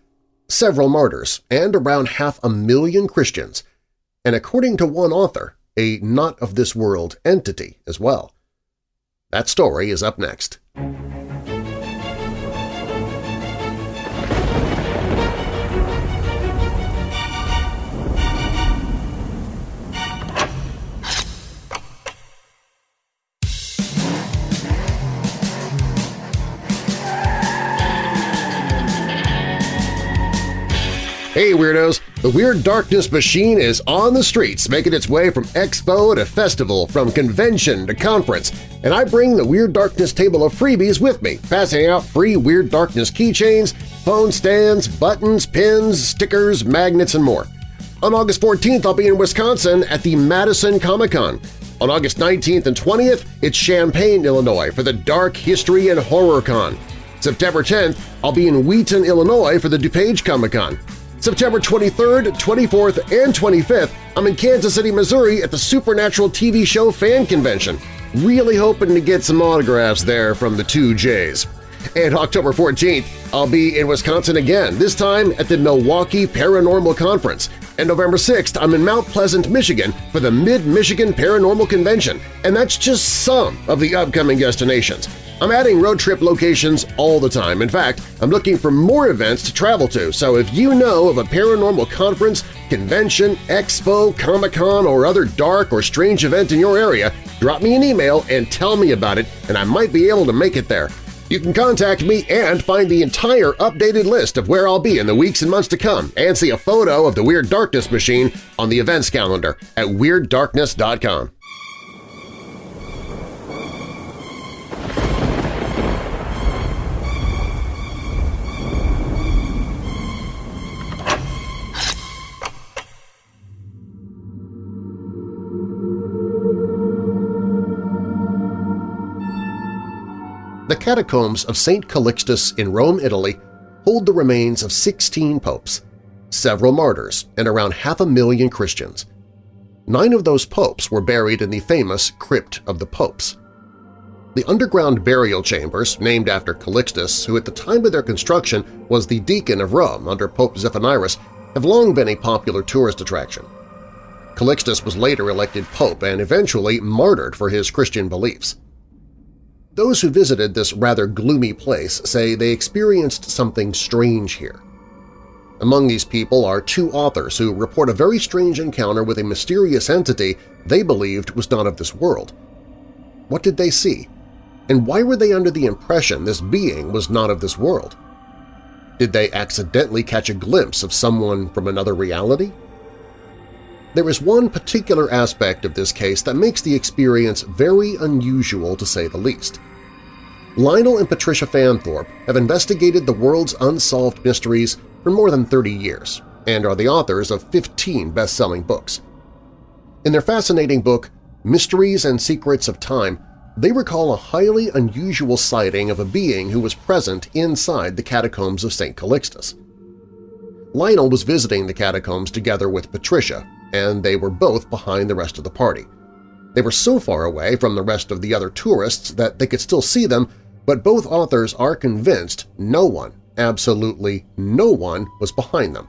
several martyrs, and around half a million Christians, and according to one author, a not-of-this-world entity as well. That story is up next. Hey Weirdos! The Weird Darkness Machine is on the streets, making its way from expo to festival, from convention to conference, and I bring the Weird Darkness table of freebies with me, passing out free Weird Darkness keychains, phone stands, buttons, pins, stickers, magnets, and more. On August 14th, I'll be in Wisconsin at the Madison Comic-Con. On August 19th and 20th, it's Champaign, Illinois for the Dark History and Horror Con. September 10th, I'll be in Wheaton, Illinois for the DuPage Comic-Con. September 23rd, 24th, and 25th, I'm in Kansas City, Missouri at the Supernatural TV show Fan Convention. Really hoping to get some autographs there from the two J's. And October 14th, I'll be in Wisconsin again, this time at the Milwaukee Paranormal Conference. And November 6th, I'm in Mount Pleasant, Michigan for the Mid-Michigan Paranormal Convention, and that's just some of the upcoming destinations. I'm adding road trip locations all the time. In fact, I'm looking for more events to travel to, so if you know of a paranormal conference, convention, expo, Comic-Con, or other dark or strange event in your area, drop me an email and tell me about it, and I might be able to make it there. You can contact me and find the entire updated list of where I'll be in the weeks and months to come and see a photo of the Weird Darkness machine on the events calendar at WeirdDarkness.com. The catacombs of St. Calixtus in Rome, Italy hold the remains of 16 popes, several martyrs, and around half a million Christians. Nine of those popes were buried in the famous Crypt of the Popes. The underground burial chambers, named after Calixtus, who at the time of their construction was the deacon of Rome under Pope Zephyrinus, have long been a popular tourist attraction. Calixtus was later elected pope and eventually martyred for his Christian beliefs. Those who visited this rather gloomy place say they experienced something strange here. Among these people are two authors who report a very strange encounter with a mysterious entity they believed was not of this world. What did they see? And why were they under the impression this being was not of this world? Did they accidentally catch a glimpse of someone from another reality? There is one particular aspect of this case that makes the experience very unusual to say the least. Lionel and Patricia Fanthorpe have investigated the world's unsolved mysteries for more than 30 years and are the authors of 15 best-selling books. In their fascinating book, Mysteries and Secrets of Time, they recall a highly unusual sighting of a being who was present inside the catacombs of St. Calixtus. Lionel was visiting the catacombs together with Patricia, and they were both behind the rest of the party. They were so far away from the rest of the other tourists that they could still see them, but both authors are convinced no one absolutely no one was behind them.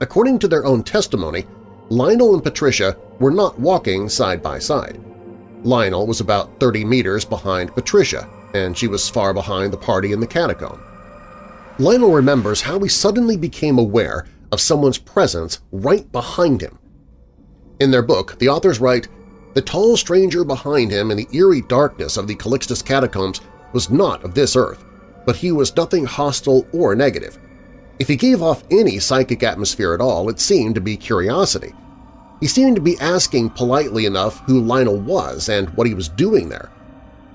According to their own testimony, Lionel and Patricia were not walking side by side. Lionel was about 30 meters behind Patricia, and she was far behind the party in the catacomb. Lionel remembers how he suddenly became aware of someone's presence right behind him. In their book, the authors write, The tall stranger behind him in the eerie darkness of the Calixtus catacombs was not of this earth but he was nothing hostile or negative. If he gave off any psychic atmosphere at all, it seemed to be curiosity. He seemed to be asking politely enough who Lionel was and what he was doing there.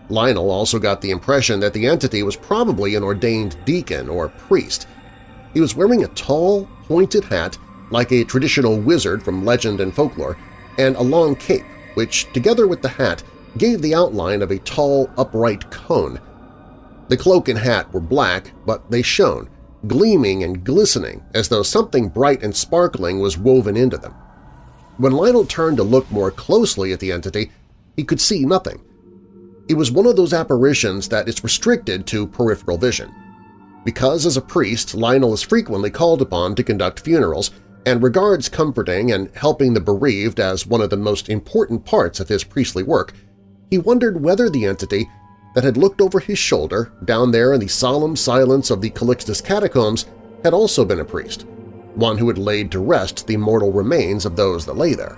Lionel also got the impression that the entity was probably an ordained deacon or priest. He was wearing a tall, pointed hat like a traditional wizard from legend and folklore, and a long cape, which, together with the hat, gave the outline of a tall, upright cone, the cloak and hat were black, but they shone, gleaming and glistening as though something bright and sparkling was woven into them. When Lionel turned to look more closely at the entity, he could see nothing. It was one of those apparitions that is restricted to peripheral vision. Because as a priest, Lionel is frequently called upon to conduct funerals and regards comforting and helping the bereaved as one of the most important parts of his priestly work, he wondered whether the entity that had looked over his shoulder down there in the solemn silence of the Calixtus catacombs had also been a priest, one who had laid to rest the mortal remains of those that lay there.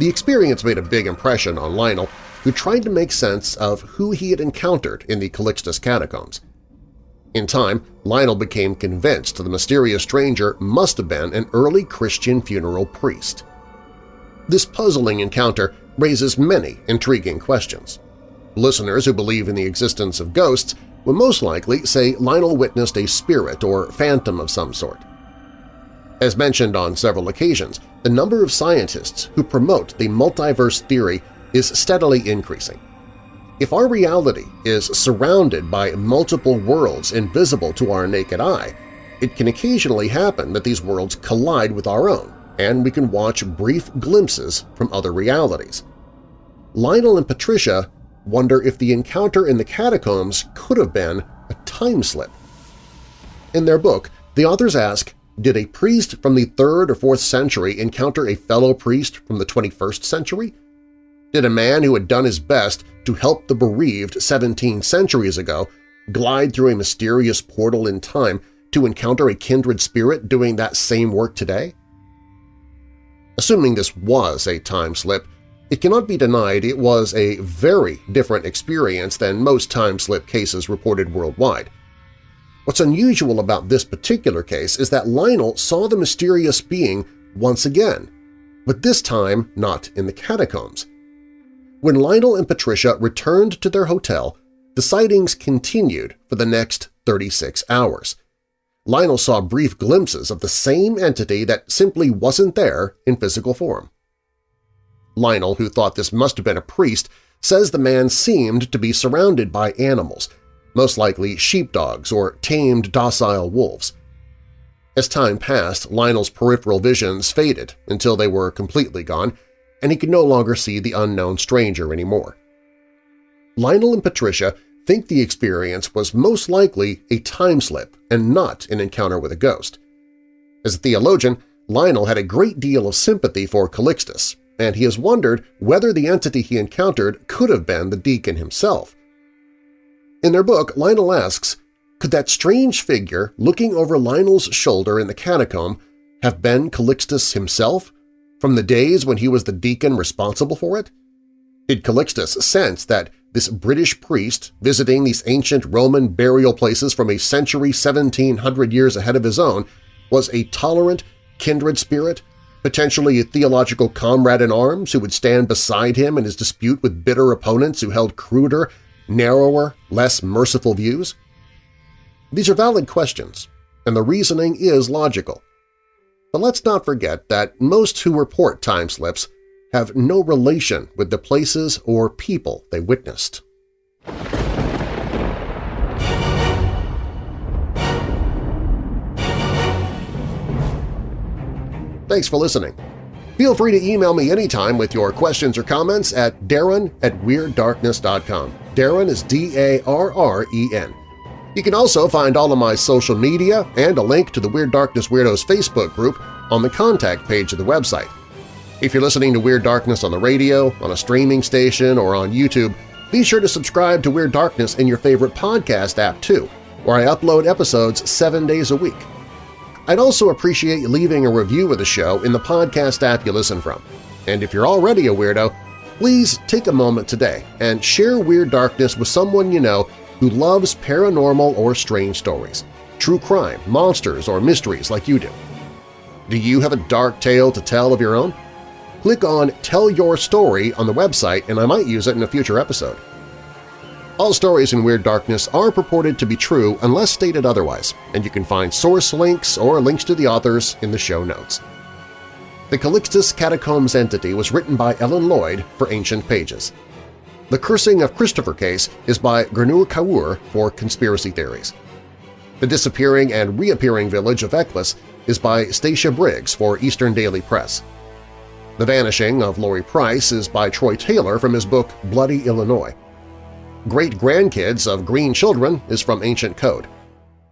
The experience made a big impression on Lionel, who tried to make sense of who he had encountered in the Calixtus catacombs. In time, Lionel became convinced the mysterious stranger must have been an early Christian funeral priest. This puzzling encounter raises many intriguing questions. Listeners who believe in the existence of ghosts would most likely say Lionel witnessed a spirit or phantom of some sort. As mentioned on several occasions, the number of scientists who promote the multiverse theory is steadily increasing. If our reality is surrounded by multiple worlds invisible to our naked eye, it can occasionally happen that these worlds collide with our own, and we can watch brief glimpses from other realities. Lionel and Patricia wonder if the encounter in the catacombs could have been a time slip. In their book, the authors ask, did a priest from the 3rd or 4th century encounter a fellow priest from the 21st century? Did a man who had done his best to help the bereaved 17 centuries ago glide through a mysterious portal in time to encounter a kindred spirit doing that same work today? Assuming this was a time slip, it cannot be denied it was a very different experience than most time-slip cases reported worldwide. What's unusual about this particular case is that Lionel saw the mysterious being once again, but this time not in the catacombs. When Lionel and Patricia returned to their hotel, the sightings continued for the next 36 hours. Lionel saw brief glimpses of the same entity that simply wasn't there in physical form. Lionel, who thought this must have been a priest, says the man seemed to be surrounded by animals, most likely sheepdogs or tamed docile wolves. As time passed, Lionel's peripheral visions faded until they were completely gone, and he could no longer see the unknown stranger anymore. Lionel and Patricia think the experience was most likely a time slip and not an encounter with a ghost. As a theologian, Lionel had a great deal of sympathy for Calixtus and he has wondered whether the entity he encountered could have been the deacon himself. In their book, Lionel asks, could that strange figure looking over Lionel's shoulder in the catacomb have been Calixtus himself, from the days when he was the deacon responsible for it? Did Calixtus sense that this British priest visiting these ancient Roman burial places from a century 1700 years ahead of his own was a tolerant, kindred spirit, potentially a theological comrade in arms who would stand beside him in his dispute with bitter opponents who held cruder, narrower, less merciful views? These are valid questions, and the reasoning is logical. But let's not forget that most who report time slips have no relation with the places or people they witnessed. Thanks for listening. Feel free to email me anytime with your questions or comments at darren at WeirdDarkness.com. Darren is D-A-R-R-E-N. You can also find all of my social media and a link to the Weird Darkness Weirdos Facebook group on the contact page of the website. If you're listening to Weird Darkness on the radio, on a streaming station, or on YouTube, be sure to subscribe to Weird Darkness in your favorite podcast app too, where I upload episodes seven days a week. I'd also appreciate leaving a review of the show in the podcast app you listen from. And if you're already a weirdo, please take a moment today and share Weird Darkness with someone you know who loves paranormal or strange stories, true crime, monsters, or mysteries like you do. Do you have a dark tale to tell of your own? Click on Tell Your Story on the website and I might use it in a future episode. All stories in Weird Darkness are purported to be true unless stated otherwise, and you can find source links or links to the authors in the show notes. The Calixtus Catacombs entity was written by Ellen Lloyd for Ancient Pages. The Cursing of Christopher case is by Gernur Kaur for Conspiracy Theories. The Disappearing and Reappearing Village of Eccles is by Stacia Briggs for Eastern Daily Press. The Vanishing of Lory Price is by Troy Taylor from his book Bloody Illinois. Great-Grandkids of Green Children is from Ancient Code.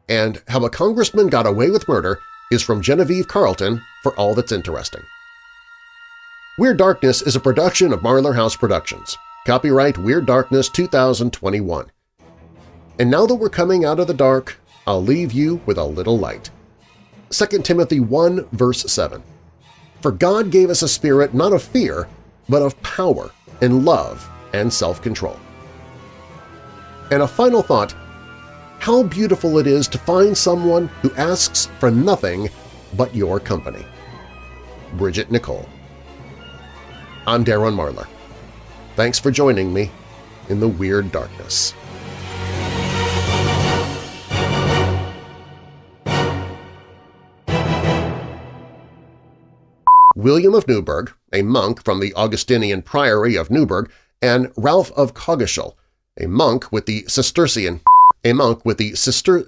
And How a Congressman Got Away with Murder is from Genevieve Carlton for All That's Interesting. Weird Darkness is a production of Marlar House Productions. Copyright Weird Darkness 2021. And now that we're coming out of the dark, I'll leave you with a little light. 2 Timothy 1 verse 7. For God gave us a spirit not of fear, but of power and love and self-control. And a final thought, how beautiful it is to find someone who asks for nothing but your company. Bridget Nicole I'm Darren Marlar. Thanks for joining me in the Weird Darkness. William of Newburgh, a monk from the Augustinian Priory of Newburgh, and Ralph of Coggeshall, a monk with the Cistercian, a monk with the Sister,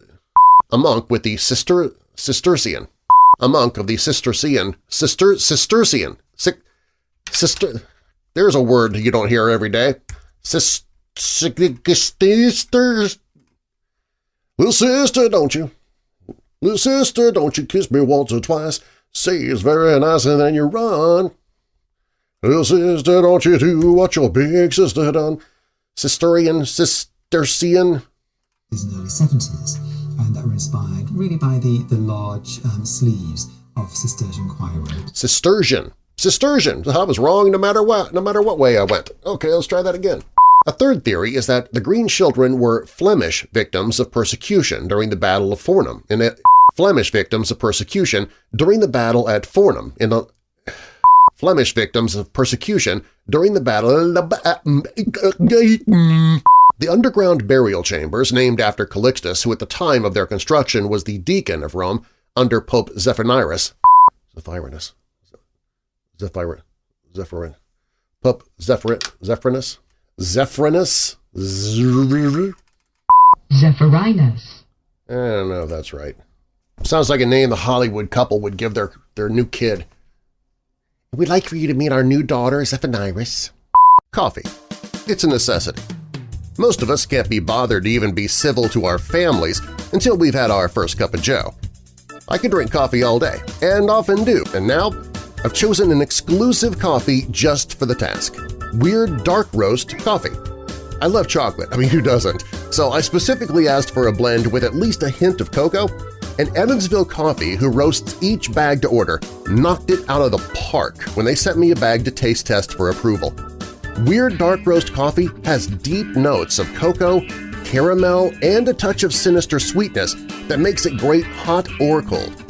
a monk with the Sister Cistercian, a monk of the Cistercian, Sister Cistercian, Sister, there's a word you don't hear every day. Sisters. Little sister, don't you? Little sister, don't you kiss me once or twice. Say it's very nice and then you run. Little sister, don't you do what your big sister done. Sisterian, Cistercian. In the early 70s, and that were inspired really by the, the large um, sleeves of Cistercian choir robes. Cistercian. Cistercian. I was wrong no matter what, no matter what way I went. Okay, let's try that again. A third theory is that the Green Children were Flemish victims of persecution during the Battle of Fornham, and that Flemish victims of persecution during the battle at Fornham in the Flemish victims of persecution during the battle uh, uh, mm. the underground burial chambers named after Calixtus, who at the time of their construction was the deacon of Rome under Pope Zephyrinus, Zephyrinus, Zephyr, Zephyrin, Pope Zephyr, Zephyrinus, Zephyrinus, Zephyrinus. I don't know if that's right. Sounds like a name the Hollywood couple would give their, their new kid. We'd like for you to meet our new daughter, Zephyrinus. Coffee. It's a necessity. Most of us can't be bothered to even be civil to our families until we've had our first cup of joe. I can drink coffee all day, and often do, and now I've chosen an exclusive coffee just for the task – Weird Dark Roast Coffee. I love chocolate, I mean who doesn't, so I specifically asked for a blend with at least a hint of cocoa, and Evansville Coffee, who roasts each bag to order, knocked it out of the park when they sent me a bag to taste test for approval. Weird Dark Roast Coffee has deep notes of cocoa, caramel, and a touch of sinister sweetness that makes it great hot or cold.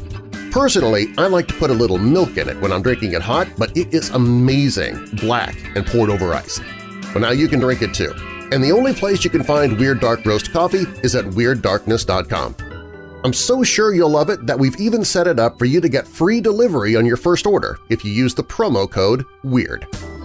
Personally, I like to put a little milk in it when I'm drinking it hot, but it is amazing, black and poured over ice. Well, now you can drink it too. And the only place you can find Weird Dark Roast Coffee is at WeirdDarkness.com. I'm so sure you'll love it that we've even set it up for you to get free delivery on your first order if you use the promo code WEIRD.